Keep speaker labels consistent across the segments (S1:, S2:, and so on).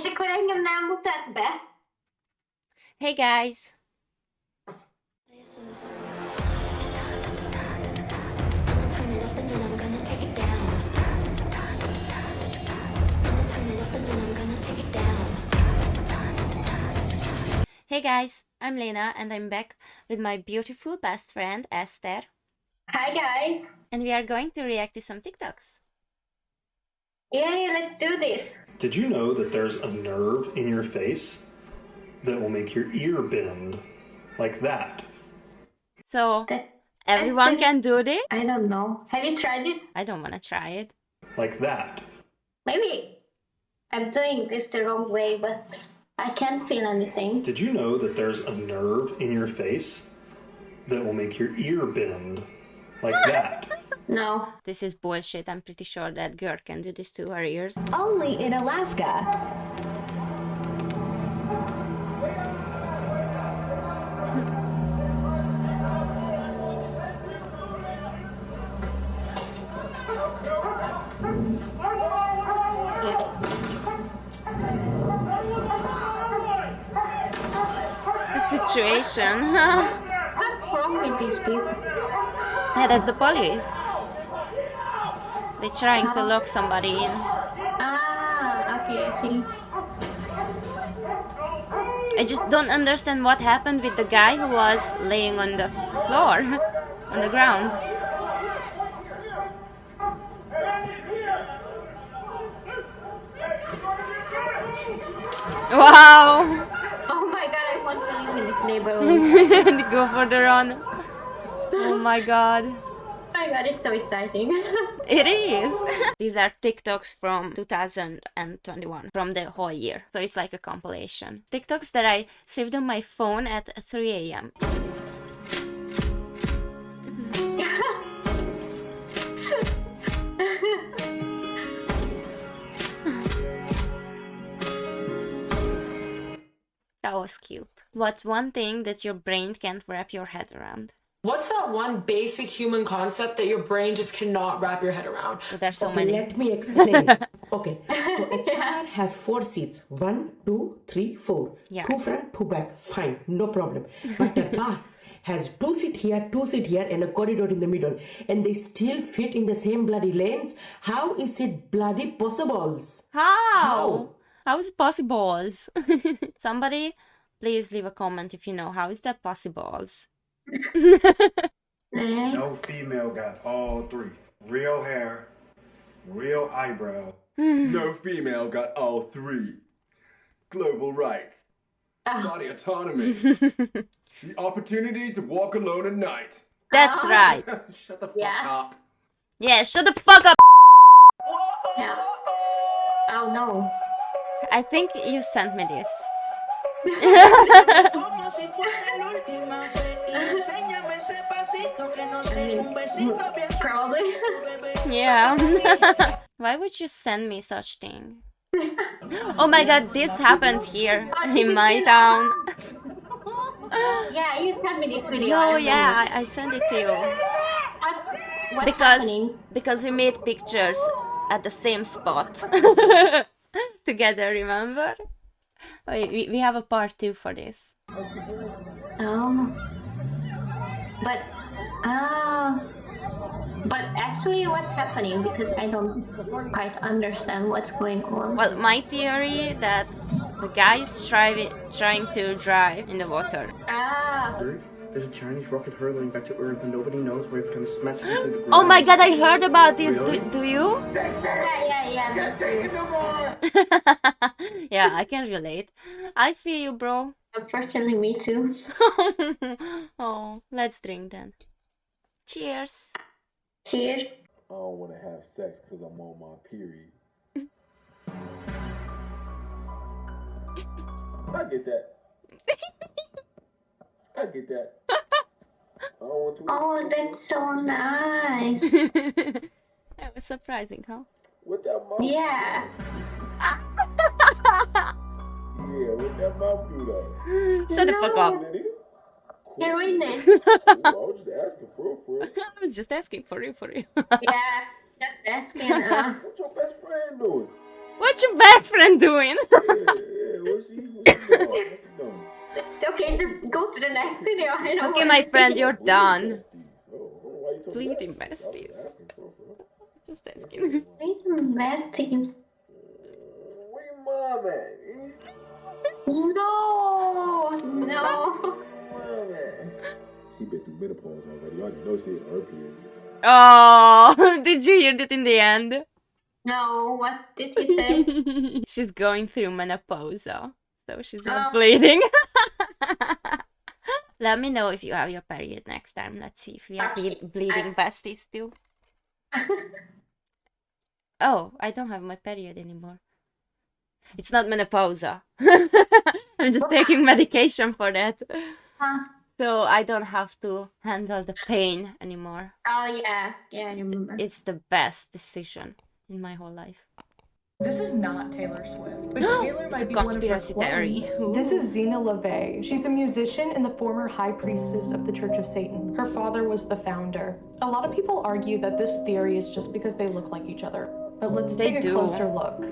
S1: És akkor engem nem mutatsz be?
S2: Hey guys!
S3: Turn it up and then I'm gonna take it down. I'ma turn it up and then I'm gonna take it down.
S2: Hey guys! I'm Lena and I'm back with my beautiful best friend Esther.
S1: Hi guys.
S2: And we are going to react to some TikToks.
S1: Yay, let's do this.
S4: Did you know that there's a nerve in your face that will make your ear bend like that?
S2: So,
S1: That,
S2: everyone
S1: just-
S2: can do this?
S1: I don't know. Have you tried this?
S2: I don't wanna try it.
S4: Like that.
S1: Maybe I'm doing this the wrong way, but I can't feel anything.
S4: Did you know that there's a nerve in your face that will make your ear bend like that?
S1: No.
S2: This is bullshit. I'm pretty sure that girl can do this to her ears.
S5: Only in Alaska.
S1: Yeah.
S2: Situation.
S1: What's wrong with these people?
S2: yeah, that's the police. They're trying to lock somebody in.
S1: Ah, okay, I see.
S2: I just don't understand what happened with the guy who was laying on the floor, on the ground. Wow!
S1: Oh my god, I want to live in this neighborhood.
S2: Go for the run. Oh my god.
S1: My god, it's so exciting.
S2: It is. These are TikToks from 2021, from the whole year. So it's like a compilation. TikToks that I saved on my phone at 3 a.m. That was cute. What's one thing that your brain can't wrap your head around?
S6: What's that one basic human concept that your brain just cannot wrap your head around?
S2: There's so
S7: Okay,
S2: many.
S7: Let me explain. okay, so a car has four seats. One, two, three, four.
S2: Yeah.
S7: Two front, two back. Fine, no problem. But the bus has two seat here, two seat here, and a corridor in the middle, and they still fit in the same bloody lanes. How is it bloody possible?
S2: How? How is it possible? Somebody, please leave a comment if you know how is that possible.
S1: Next.
S8: No female got all three. Real hair, real eyebrow.
S9: No female got all three. Global rights, ah. body autonomy, the opportunity to walk alone at night.
S2: That's ah. right.
S9: Shut the fuck
S1: Yeah.
S9: up.
S2: Yeah, shut the fuck up.
S1: Yeah. Oh no.
S2: I think you sent me this.
S10: Como si fuera la última vez y enséñame ese pasito que no sé, un besito bien
S1: Probably.
S2: Yeah. Why would you send me such thing? Oh my god, this happened here ah, in my town.
S1: yeah, you sent me this video.
S2: Oh
S1: remember.
S2: yeah, I, I sent it to you.
S1: What's, what's
S2: because
S1: happening?
S2: because we made pictures at the same spot together remember we, we- we have a part two for this
S1: Oh. But, ah. but actually, what's happening? Because I don't quite understand what's going on.
S2: well my theory that the guy is trying trying to drive in the water
S1: Ah.
S11: There's a Chinese rocket hurtling back to Earth and nobody knows where it's gonna smash into the ground.
S2: oh my god i heard about this do, do you
S1: Yeah, yeah, yeah. Me too.
S2: yeah i can relate i feel you bro
S1: Unfortunately, me too.
S2: oh let's drink then cheers
S1: Cheers.
S9: I don't want to have sex because I'm on my period. I get that. I get that. I don't want to.
S1: Oh, that's so nice.
S2: that was surprising huh
S9: With that mouth?
S1: yeah.
S9: Yeah, what that mouth do though?
S2: shut the fuck up
S9: That is?
S1: You ruined it.
S9: I was just asking for real, for real.
S2: I was just asking for you, for you.
S1: yeah. Just asking. Uh,
S9: What your best friend doing?
S2: What's your best friend doing?
S1: Okay, just go to the next video. I don't
S2: okay, my friend, you're done. Bleeding besties. Just asking.
S1: Bleeding besties. No, no.
S9: She been through menopause already. I know she in her period.
S2: Oh, did you hear that in the end?
S1: No, what did he say?
S2: she's going through menopause, so she's not
S1: Oh.
S2: bleeding. Let me know if you have your period next time. Let's see if we are ble- bleeding besties too. oh, I don't have my period anymore. It's not menopause. I'm just taking medication for that.
S1: Huh?
S2: So I don't have to handle the pain anymore.
S1: Oh yeah, yeah, I remember.
S2: It's the best decision in my whole life.
S5: This is not Taylor Swift, but Taylor might be one of her
S2: conspiracy theory.
S5: clones. This is Zeena LaVey. She's a musician and the former high priestess of the Church of Satan. Her father was the founder. A lot of people argue that this theory is just because they look like each other. But let's
S2: They
S5: take a
S2: do.
S5: closer look.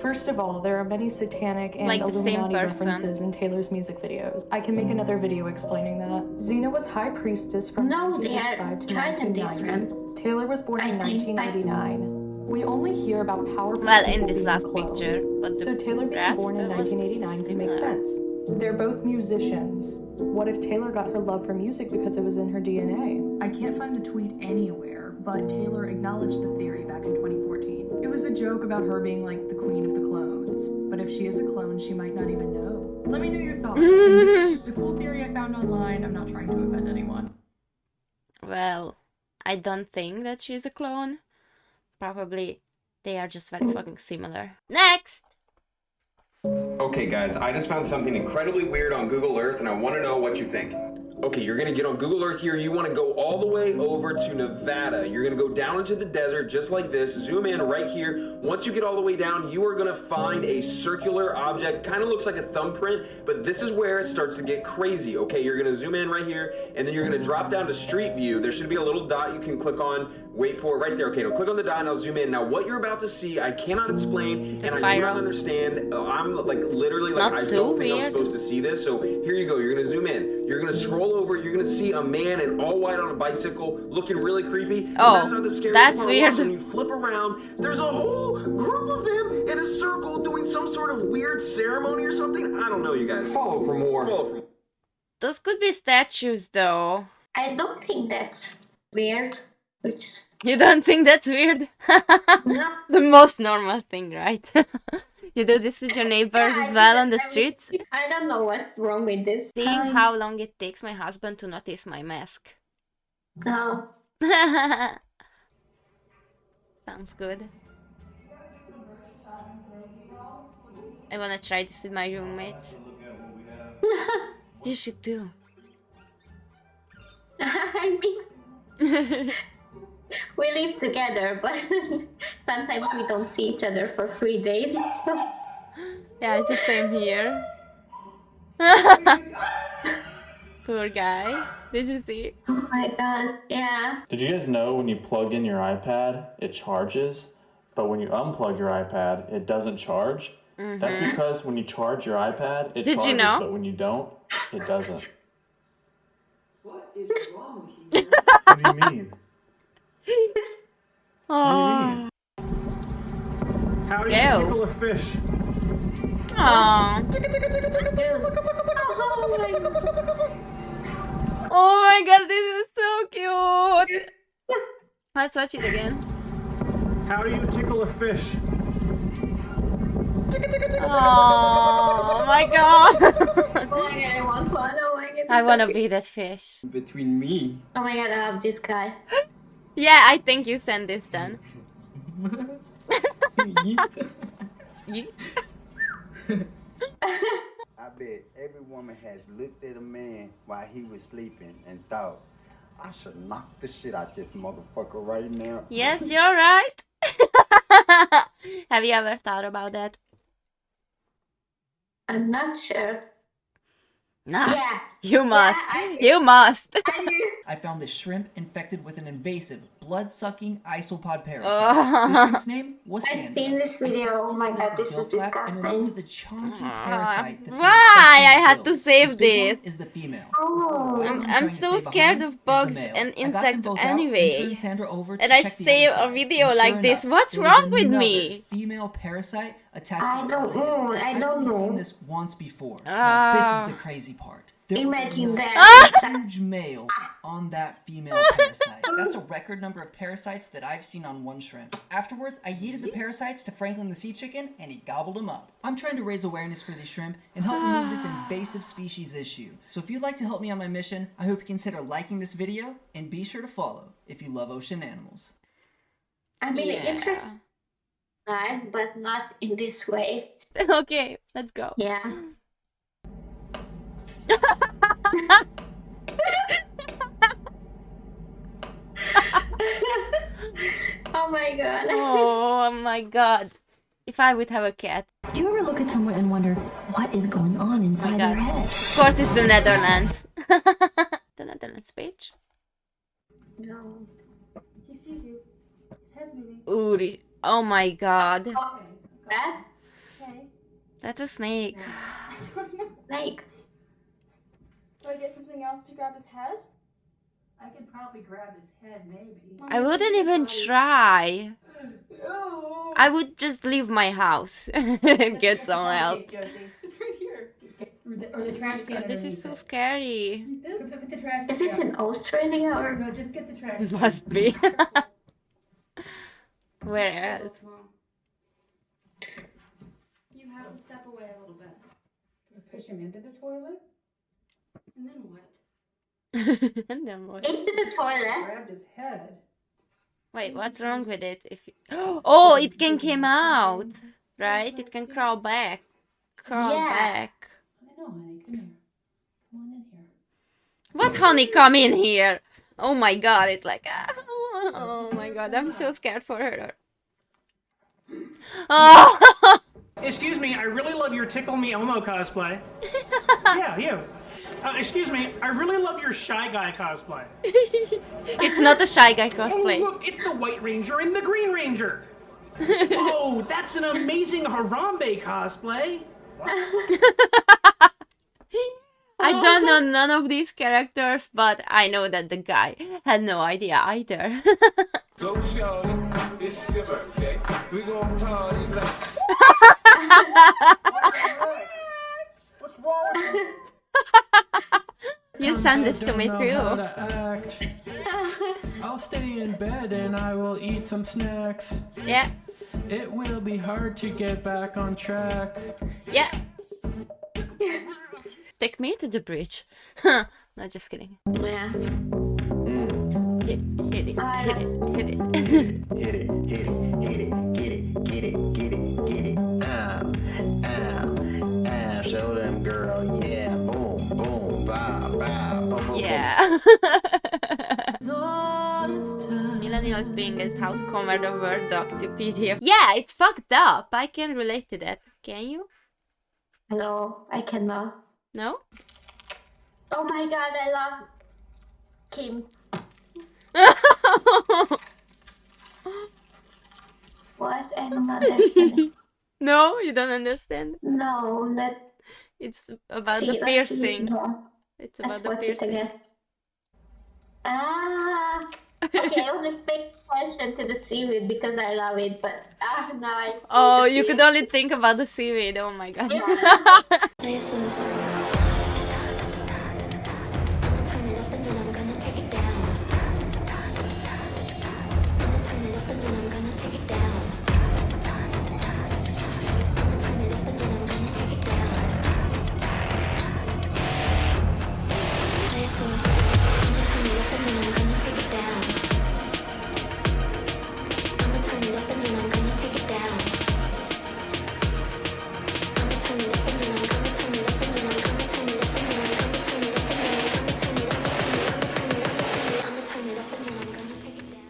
S5: First of all, there are many satanic and
S2: Like
S5: Illuminati
S2: person.
S5: references in Taylor's music videos. I can make another video explaining that. Zeena was high priestess from
S1: No, they are
S5: 1985 to
S1: kind of
S5: 1990. Taylor was born
S1: I
S5: in
S1: think I-
S5: 1989. We only hear about powerful
S2: Well, in this last
S5: clones.
S2: picture, but the
S5: so Taylor being born in 1989 can make sense. They're both musicians. What if Taylor got her love for music because it was in her DNA? I can't find the tweet anywhere, but Taylor acknowledged the theory back in 2014. It was a joke about her being like the queen of the clones, but if she is a clone, she might not even know. Let me know your thoughts. and this is just a cool theory I found online. I'm not trying to offend anyone.
S2: Well, I don't think that she's a clone. Probably they are just very mm. fucking similar. Next!
S12: Okay, guys, I just found something incredibly weird on Google Earth and I want to know what you think. Okay, you're gonna get on Google Earth here. You want to go all the way over to Nevada. You're gonna go down into the desert just like this. Zoom in right here. Once you get all the way down, you are gonna find a circular object. Kind of looks like a thumbprint, but this is where it starts to get crazy. Okay, you're gonna zoom in right here, and then you're gonna drop down to Street View. There should be a little dot you can click on. Wait for it right there. Okay, now click on the dot and I'll zoom in. Now, what you're about to see, I cannot explain,
S2: It's
S12: and I do not understand. Uh, I'm like literally like
S2: Not
S12: I don't think I'm supposed to see this. So here you go. You're gonna zoom in. You're gonna scroll over. You're gonna see a man in all white on a bicycle, looking really creepy.
S2: Oh,
S12: that's not the scariest
S2: that's
S12: part.
S2: weird.
S12: When you flip around, there's a whole group of them in a circle doing some sort of weird ceremony or something. I don't know, you guys. Follow for more. Follow for more.
S2: Those could be statues though.
S1: I don't think that's weird. Which is
S2: You don't think that's weird?
S1: no.
S2: the most normal thing, right? you do this with your neighbors
S1: Yeah,
S2: as well on the streets?
S1: I don't know what's wrong with this.
S2: Seeing
S1: Um,
S2: how long it takes my husband to notice my mask.
S1: No.
S2: Sounds good. I wanna try this with my roommates. you should do.
S1: I mean, we live together, but sometimes we don't see each other for three days. So
S2: Yeah, it's the same here. Poor guy. Did you see?
S1: oh my god, yeah.
S4: Did you guys know when you plug in your iPad, it charges, but when you unplug your iPad, it doesn't charge? That's
S2: Mhm.
S4: because when you charge your iPad, it
S2: Did you
S4: charges,
S2: know?
S4: but when you don't, it doesn't.
S11: What is wrong with you?
S4: what do you mean?
S2: Oh.
S11: How do you
S2: Ew.
S11: tickle a fish?
S2: Aww.
S1: Oh my god.
S2: Oh my god, this is so cute. Let's watch it again.
S11: How do you tickle a fish?
S2: Oh my god.
S1: Oh my god, I want one. Oh my god.
S2: I wanna be that fish.
S11: Between me.
S1: Oh my god, I love this guy.
S2: Yeah, I think you send this then. Yeet.
S13: I bet every woman has looked at a man while he was sleeping and thought, I should knock the shit out this motherfucker right now.
S2: Yes, you're right. Have you ever thought about that?
S1: I'm not sure.
S2: Nah.
S1: Yeah,
S2: You must. You must.
S14: I found this shrimp infected with an invasive, blood-sucking isopod parasite.
S2: Oh.
S14: The shrimp's name was
S1: I've
S14: Sandra.
S1: seen this video. Oh my god, this is
S14: gill flap and removed
S1: disgusting.
S14: the chunky ah. parasite that's
S2: Why? I had to save
S14: this.
S2: this.
S14: is the female.
S1: Oh.
S2: I'm,
S14: I'm
S2: I'm so scared of bugs and
S14: I got them
S2: insects
S14: both out and
S2: anyway.
S14: turned Sandra over to
S2: And I
S14: check
S2: save a video like
S14: sure
S2: this.
S14: enough,
S2: What's wrong with me?
S14: Female parasite attacked.
S1: I don't know. I
S14: I've
S1: don't
S14: only
S1: know.
S14: seen this once before. Now,
S2: Ah.
S14: this is the crazy part. There
S1: Imagine that.
S14: huge male on that female parasite. That's a record number of parasites that I've seen on one shrimp. Afterwards, I yeeted the parasites to Franklin the sea chicken, and he gobbled them up. I'm trying to raise awareness for these shrimp and help remove this invasive species issue. So if you'd like to help me on my mission, I hope you consider liking this video and be sure to follow if you love ocean animals.
S1: I mean,
S2: Yeah.
S1: interesting life, but not in this way.
S2: okay, let's go.
S1: Yeah. oh my god.
S2: Oh my god. If I would have a cat.
S15: Do you ever look at someone and wonder what is going on oh inside their
S2: God.
S15: head?
S2: Of course it's the Netherlands. the Netherlands page.
S1: No.
S16: He sees you. His moving.
S2: Uri. Oh my god.
S1: That?
S16: Okay.
S2: That's a snake.
S16: I don't know.
S1: Like,
S16: Do I get something else to grab his head?
S5: I could probably grab his head, maybe.
S2: I wouldn't even try. I would just leave my house and get some help.
S16: It's right here.
S5: Or the, or the trash can.
S2: God, this is so
S5: it.
S2: scary.
S16: This?
S5: Put the trash
S1: is
S5: can
S1: it
S5: down.
S1: in Australia or?
S5: No, just get the trash
S2: It
S5: can.
S2: must be. Where else?
S16: You have to step away a little bit.
S5: Push him into the toilet.
S16: And then what?
S2: and then what?
S1: Into the toilet?
S5: Grabbed his head.
S2: Wait, what's wrong with it? If oh, it can come out, right? It can crawl back, crawl
S1: Yeah.
S2: back.
S5: I know, honey. Come here. Come on in here.
S2: What honey, come in here! Oh my god, it's like ah, oh my god, I'm so scared for her. Oh,
S17: Excuse me, I really love your Tickle Me Elmo cosplay. yeah, you. Uh, excuse me, I really love your Shy Guy cosplay.
S2: it's not a shy guy
S17: Oh,
S2: cosplay.
S17: look, it's the White Ranger and the Green Ranger. oh, that's an amazing Harambe cosplay.
S2: I oh. don't know none of these characters, but I know that the guy had no idea either.
S18: Go show, it's your birthday. We gon' party like.
S8: What's wrong with you?
S2: you sent this to me
S19: don't know how
S2: too.
S19: I'll stay in bed and I will eat some snacks.
S2: Yeah,
S19: It will be hard to get back on track.
S2: yeah. Take me to the bridge. no, just kidding.
S1: Yeah. Mm.
S2: Hit, hit it,
S1: I
S2: hit it, hit it.
S20: Hit it, hit it, hit it, get it, get it, get it, get it. Ow, ow, ow. Show them, girl. Yeah, boom, boom, bow, bow, boom, boom, boom.
S2: Yeah. Millennials being is how to convert a Word doc to PDF. Yeah, it's fucked up. I can relate to that. Can you?
S1: No, I cannot.
S2: No?
S1: Oh my god, I love Kim. What? I don't understand.
S2: no, you don't understand.
S1: no, that.
S2: It's about
S1: See,
S2: the
S1: it
S2: piercing. It's about the
S1: watch it
S2: piercing.
S1: again. Ah. Okay, I only pay attention to the seaweed because I love it, but ah, now I.
S2: Oh,
S1: the
S2: you could only think about the seaweed. Oh my god.
S3: Play